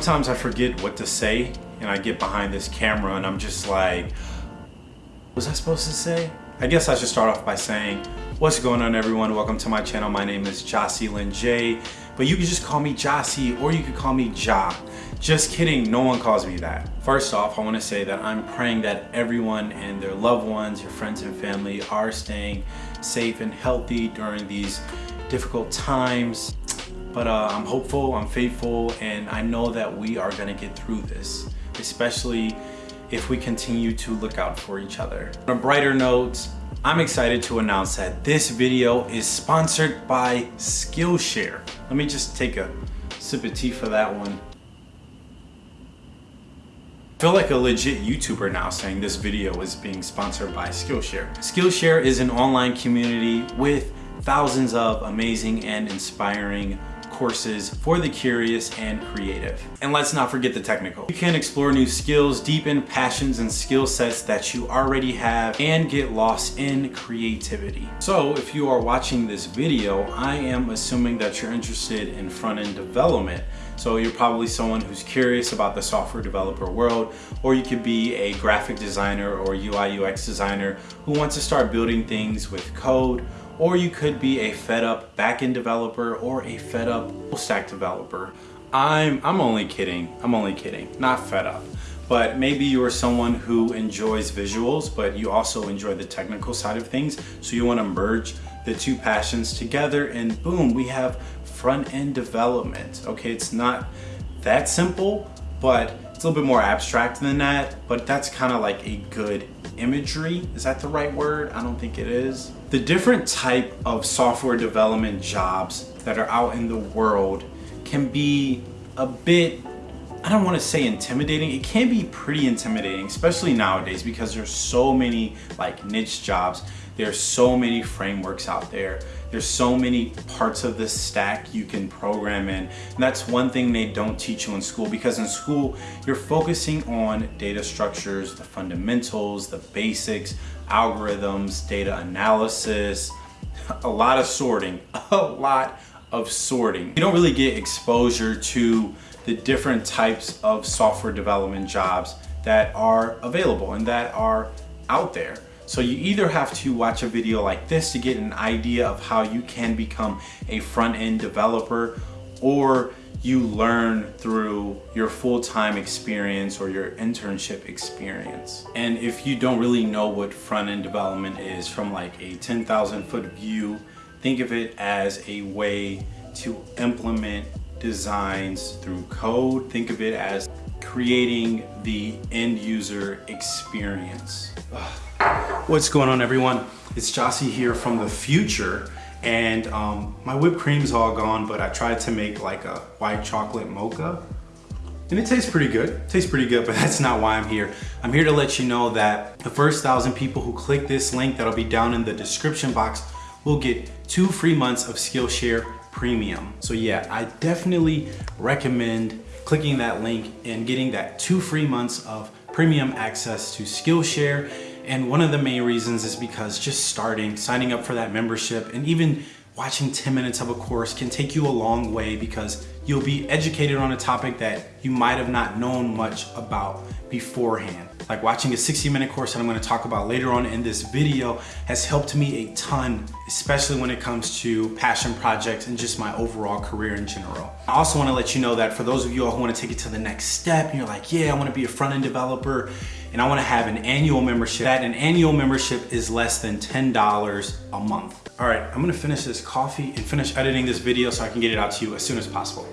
Sometimes I forget what to say and I get behind this camera and I'm just like, was I supposed to say? I guess I should start off by saying, what's going on everyone? Welcome to my channel. My name is Jossie Lin J, but you can just call me Jossie or you can call me Ja. Just kidding, no one calls me that. First off, I wanna say that I'm praying that everyone and their loved ones, your friends and family are staying safe and healthy during these difficult times. But uh, I'm hopeful, I'm faithful, and I know that we are gonna get through this, especially if we continue to look out for each other. On a brighter note, I'm excited to announce that this video is sponsored by Skillshare. Let me just take a sip of tea for that one. I feel like a legit YouTuber now saying this video is being sponsored by Skillshare. Skillshare is an online community with thousands of amazing and inspiring courses for the curious and creative. And let's not forget the technical. You can explore new skills, deepen passions and skill sets that you already have, and get lost in creativity. So if you are watching this video, I am assuming that you're interested in front-end development. So you're probably someone who's curious about the software developer world, or you could be a graphic designer or UI UX designer who wants to start building things with code or you could be a fed up backend developer or a fed up full stack developer. I'm, I'm only kidding, I'm only kidding, not fed up. But maybe you're someone who enjoys visuals, but you also enjoy the technical side of things. So you wanna merge the two passions together and boom, we have front-end development. Okay, it's not that simple, but it's a little bit more abstract than that, but that's kind of like a good imagery. Is that the right word? I don't think it is. The different type of software development jobs that are out in the world can be a bit I don't want to say intimidating. It can be pretty intimidating, especially nowadays because there's so many like niche jobs. There's so many frameworks out there. There's so many parts of the stack you can program in. And that's one thing they don't teach you in school because in school, you're focusing on data structures, the fundamentals, the basics, algorithms, data analysis, a lot of sorting, a lot of sorting. You don't really get exposure to the different types of software development jobs that are available and that are out there. So you either have to watch a video like this to get an idea of how you can become a front-end developer or you learn through your full-time experience or your internship experience. And if you don't really know what front-end development is from like a 10,000 foot view, think of it as a way to implement designs through code. Think of it as creating the end user experience. What's going on everyone? It's Jossie here from the future and um, my whipped cream's all gone but I tried to make like a white chocolate mocha and it tastes pretty good. It tastes pretty good, but that's not why I'm here. I'm here to let you know that the first thousand people who click this link that'll be down in the description box will get two free months of Skillshare Premium. So yeah, I definitely recommend clicking that link and getting that two free months of premium access to Skillshare. And one of the main reasons is because just starting, signing up for that membership and even watching 10 minutes of a course can take you a long way because you'll be educated on a topic that you might have not known much about beforehand. Like watching a 60 minute course that I'm gonna talk about later on in this video has helped me a ton, especially when it comes to passion projects and just my overall career in general. I also wanna let you know that for those of you all who wanna take it to the next step, you're like, yeah, I wanna be a front-end developer and I wanna have an annual membership. That an annual membership is less than $10 a month. All right, I'm gonna finish this coffee and finish editing this video so I can get it out to you as soon as possible.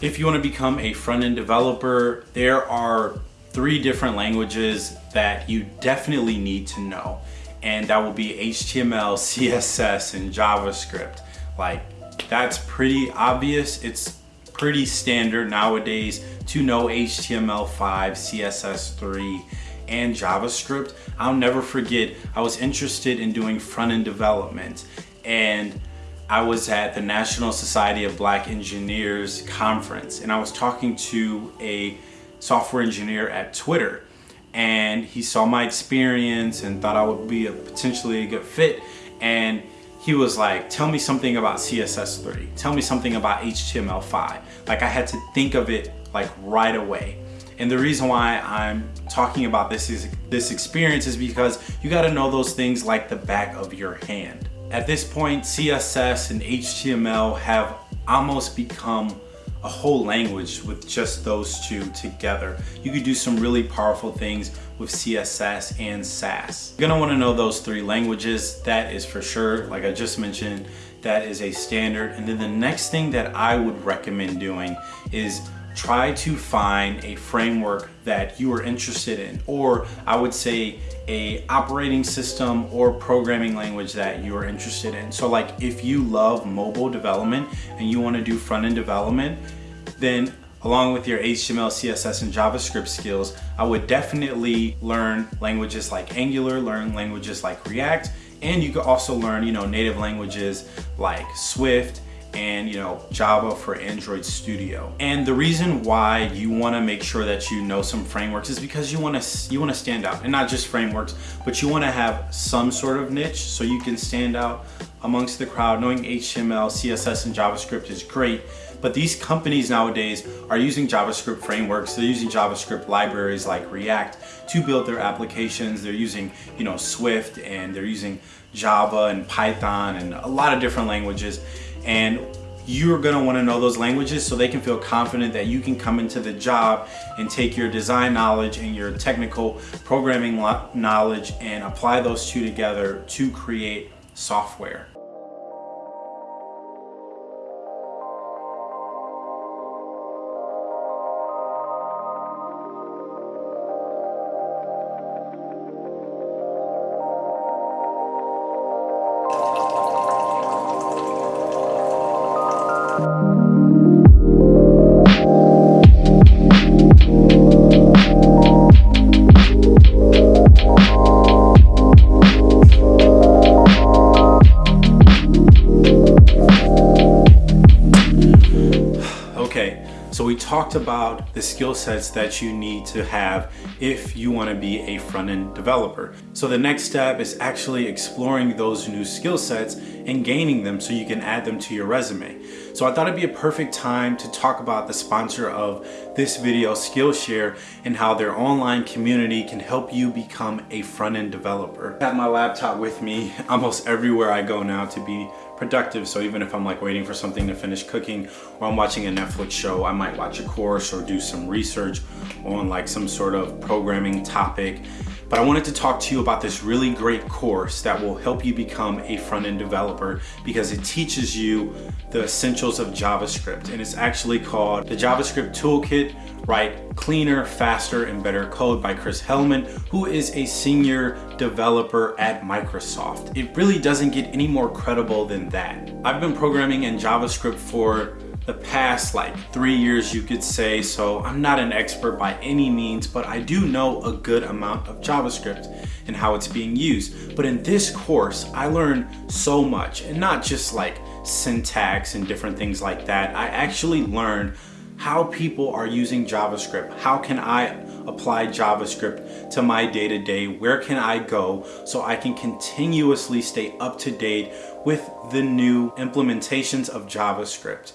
If you want to become a front-end developer, there are three different languages that you definitely need to know. And that will be HTML, CSS, and JavaScript. Like, that's pretty obvious. It's pretty standard nowadays to know HTML5, CSS3, and JavaScript. I'll never forget, I was interested in doing front-end development and I was at the National Society of Black Engineers conference and I was talking to a software engineer at Twitter and he saw my experience and thought I would be a potentially a good fit and he was like, tell me something about CSS3. Tell me something about HTML5. Like I had to think of it like right away. And the reason why I'm talking about this is this experience is because you got to know those things like the back of your hand. At this point, CSS and HTML have almost become a whole language with just those two together. You could do some really powerful things with CSS and Sass. You're gonna wanna know those three languages. That is for sure, like I just mentioned, that is a standard. And then the next thing that I would recommend doing is try to find a framework that you are interested in or I would say a operating system or programming language that you are interested in. So like if you love mobile development and you want to do front-end development, then along with your HTML, CSS, and JavaScript skills, I would definitely learn languages like Angular, learn languages like React, and you could also learn, you know, native languages like Swift, and you know Java for Android Studio. And the reason why you want to make sure that you know some frameworks is because you want to you want to stand out and not just frameworks, but you want to have some sort of niche so you can stand out amongst the crowd. Knowing HTML, CSS, and JavaScript is great, but these companies nowadays are using JavaScript frameworks. They're using JavaScript libraries like React to build their applications. They're using, you know, Swift and they're using Java and Python and a lot of different languages and you're gonna wanna know those languages so they can feel confident that you can come into the job and take your design knowledge and your technical programming knowledge and apply those two together to create software. Talked about the skill sets that you need to have if you want to be a front-end developer. So the next step is actually exploring those new skill sets and gaining them so you can add them to your resume. So I thought it'd be a perfect time to talk about the sponsor of this video, Skillshare, and how their online community can help you become a front-end developer. I have my laptop with me almost everywhere I go now to be productive. So even if I'm like waiting for something to finish cooking or I'm watching a Netflix show, I might watch a course or do some research on like some sort of programming topic. But I wanted to talk to you about this really great course that will help you become a front-end developer because it teaches you the essentials of JavaScript. And it's actually called the JavaScript Toolkit Write Cleaner, Faster, and Better Code by Chris Heilmann, who is a senior developer at Microsoft. It really doesn't get any more credible than that. I've been programming in JavaScript for the past like three years you could say so I'm not an expert by any means but I do know a good amount of JavaScript and how it's being used but in this course I learned so much and not just like syntax and different things like that I actually learned how people are using JavaScript. How can I apply JavaScript to my day-to-day? -day? Where can I go so I can continuously stay up to date with the new implementations of JavaScript?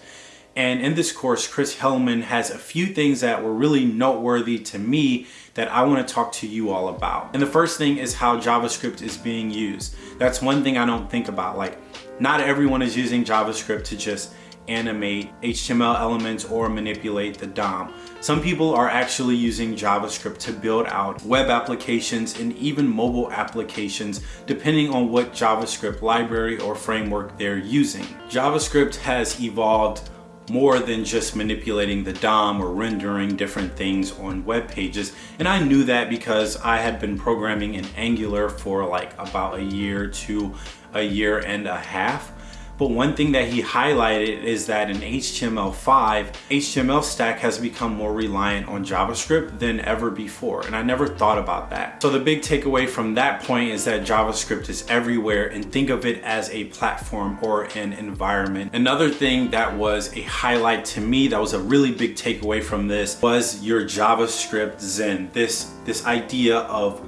And in this course, Chris Heilmann has a few things that were really noteworthy to me that I want to talk to you all about. And the first thing is how JavaScript is being used. That's one thing I don't think about. Like, not everyone is using JavaScript to just animate HTML elements or manipulate the DOM. Some people are actually using JavaScript to build out web applications and even mobile applications depending on what JavaScript library or framework they're using. JavaScript has evolved more than just manipulating the DOM or rendering different things on web pages. And I knew that because I had been programming in Angular for like about a year to a year and a half. But one thing that he highlighted is that in HTML5, HTML stack has become more reliant on JavaScript than ever before. And I never thought about that. So the big takeaway from that point is that JavaScript is everywhere and think of it as a platform or an environment. Another thing that was a highlight to me that was a really big takeaway from this was your JavaScript Zen. This, this idea of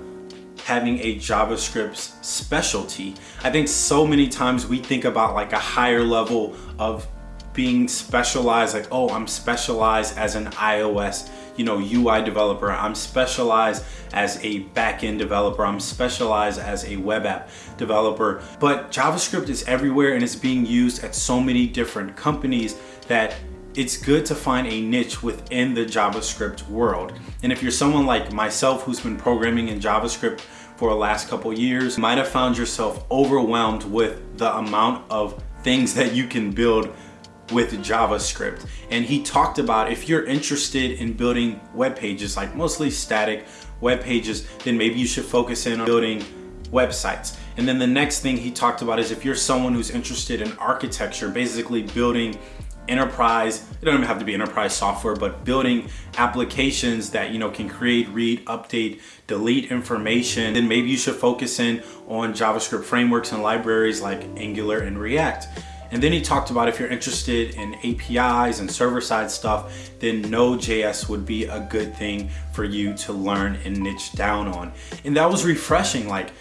having a JavaScript specialty. I think so many times we think about like a higher level of being specialized, like, oh, I'm specialized as an iOS you know, UI developer. I'm specialized as a backend developer. I'm specialized as a web app developer. But JavaScript is everywhere and it's being used at so many different companies that it's good to find a niche within the JavaScript world. And if you're someone like myself who's been programming in JavaScript for the last couple years, might have found yourself overwhelmed with the amount of things that you can build with JavaScript. And he talked about if you're interested in building web pages, like mostly static web pages, then maybe you should focus in on building websites. And then the next thing he talked about is if you're someone who's interested in architecture, basically building enterprise, it don't even have to be enterprise software, but building applications that you know can create, read, update, delete information, then maybe you should focus in on JavaScript frameworks and libraries like Angular and React. And then he talked about if you're interested in APIs and server-side stuff, then Node.js would be a good thing for you to learn and niche down on. And that was refreshing. Like,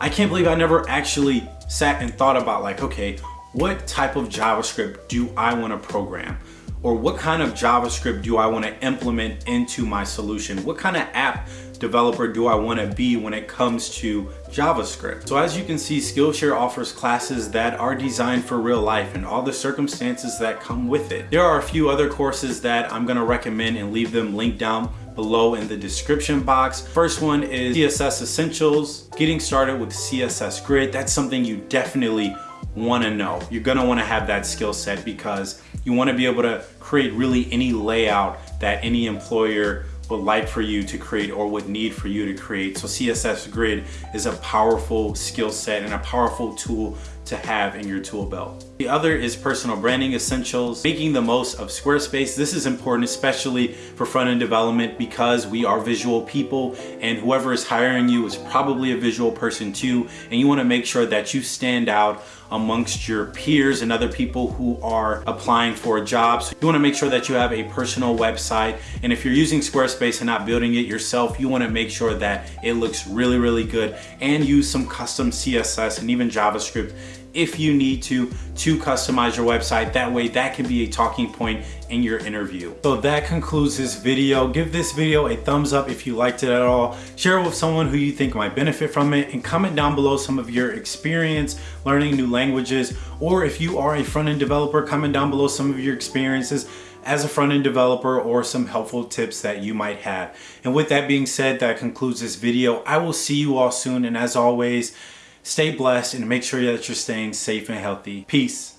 I can't believe I never actually sat and thought about like, okay, what type of JavaScript do I want to program? Or what kind of JavaScript do I want to implement into my solution? What kind of app developer do I want to be when it comes to JavaScript. So as you can see, Skillshare offers classes that are designed for real life and all the circumstances that come with it. There are a few other courses that I'm going to recommend and leave them linked down below in the description box. First one is CSS Essentials, getting started with CSS Grid. That's something you definitely want to know. You're going to want to have that skill set because you want to be able to create really any layout that any employer would like for you to create or would need for you to create. So CSS Grid is a powerful skill set and a powerful tool to have in your tool belt. The other is personal branding essentials, making the most of Squarespace. This is important, especially for front-end development because we are visual people and whoever is hiring you is probably a visual person too. And you wanna make sure that you stand out amongst your peers and other people who are applying for jobs. You wanna make sure that you have a personal website. And if you're using Squarespace and not building it yourself, you wanna make sure that it looks really, really good and use some custom CSS and even JavaScript if you need to to customize your website. That way that can be a talking point in your interview. So that concludes this video. Give this video a thumbs up if you liked it at all. Share it with someone who you think might benefit from it and comment down below some of your experience learning new languages or if you are a front-end developer, comment down below some of your experiences as a front-end developer or some helpful tips that you might have. And with that being said, that concludes this video. I will see you all soon and as always, Stay blessed and make sure that you're staying safe and healthy. Peace.